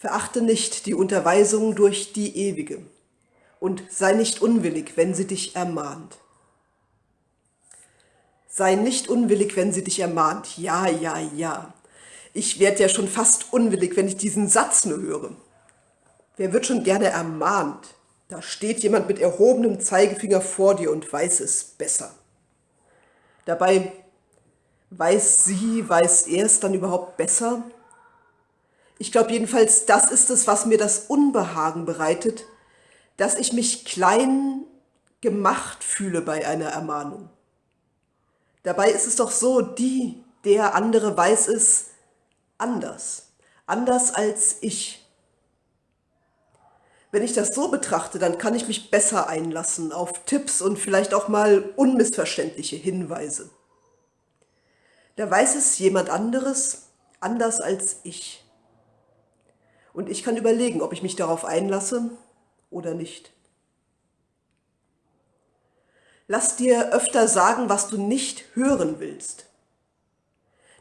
Verachte nicht die Unterweisung durch die Ewige und sei nicht unwillig, wenn sie dich ermahnt. Sei nicht unwillig, wenn sie dich ermahnt. Ja, ja, ja. Ich werde ja schon fast unwillig, wenn ich diesen Satz nur höre. Wer wird schon gerne ermahnt? Da steht jemand mit erhobenem Zeigefinger vor dir und weiß es besser. Dabei weiß sie, weiß er es dann überhaupt besser? Ich glaube jedenfalls, das ist es, was mir das Unbehagen bereitet, dass ich mich klein gemacht fühle bei einer Ermahnung. Dabei ist es doch so, die, der andere weiß es anders, anders als ich. Wenn ich das so betrachte, dann kann ich mich besser einlassen auf Tipps und vielleicht auch mal unmissverständliche Hinweise. Da weiß es jemand anderes, anders als ich. Und ich kann überlegen, ob ich mich darauf einlasse oder nicht. Lass dir öfter sagen, was du nicht hören willst.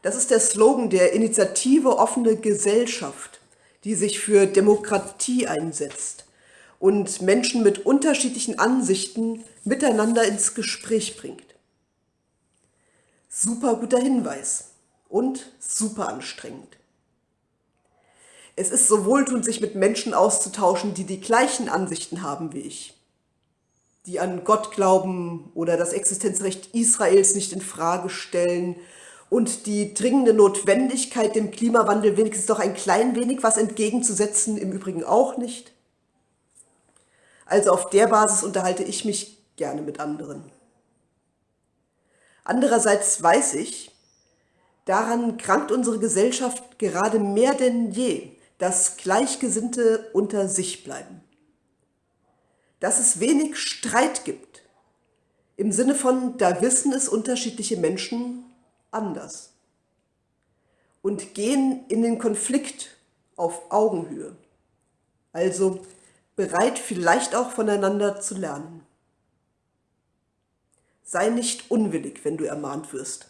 Das ist der Slogan der Initiative Offene Gesellschaft, die sich für Demokratie einsetzt und Menschen mit unterschiedlichen Ansichten miteinander ins Gespräch bringt. Super guter Hinweis und super anstrengend. Es ist so wohltuend, sich mit Menschen auszutauschen, die die gleichen Ansichten haben wie ich. Die an Gott glauben oder das Existenzrecht Israels nicht in Frage stellen und die dringende Notwendigkeit, dem Klimawandel wenigstens doch ein klein wenig was entgegenzusetzen, im Übrigen auch nicht. Also auf der Basis unterhalte ich mich gerne mit anderen. Andererseits weiß ich, daran krankt unsere Gesellschaft gerade mehr denn je, dass Gleichgesinnte unter sich bleiben. Dass es wenig Streit gibt, im Sinne von, da wissen es unterschiedliche Menschen anders und gehen in den Konflikt auf Augenhöhe, also bereit vielleicht auch voneinander zu lernen. Sei nicht unwillig, wenn du ermahnt wirst.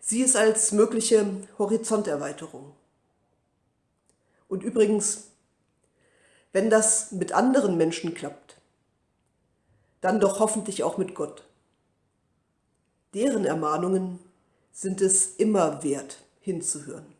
Sieh es als mögliche Horizonterweiterung. Und übrigens, wenn das mit anderen Menschen klappt, dann doch hoffentlich auch mit Gott. Deren Ermahnungen sind es immer wert, hinzuhören.